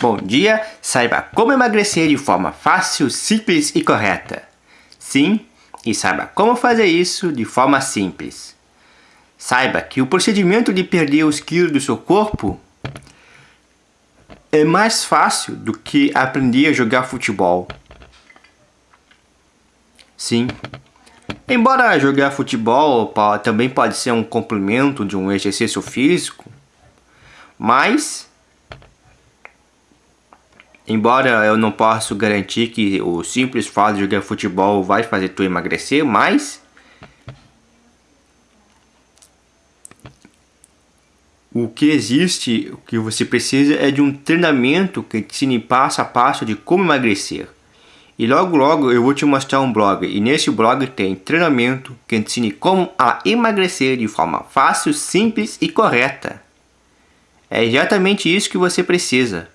Bom dia, saiba como emagrecer de forma fácil, simples e correta. Sim, e saiba como fazer isso de forma simples. Saiba que o procedimento de perder os quilos do seu corpo é mais fácil do que aprender a jogar futebol. Sim. Embora jogar futebol também pode ser um complemento de um exercício físico, mas Embora eu não possa garantir que o simples fato de jogar futebol vai fazer tu emagrecer, mas o que existe, o que você precisa é de um treinamento que te ensine passo a passo de como emagrecer. E logo logo eu vou te mostrar um blog, e nesse blog tem treinamento que te ensine como a emagrecer de forma fácil, simples e correta. É exatamente isso que você precisa.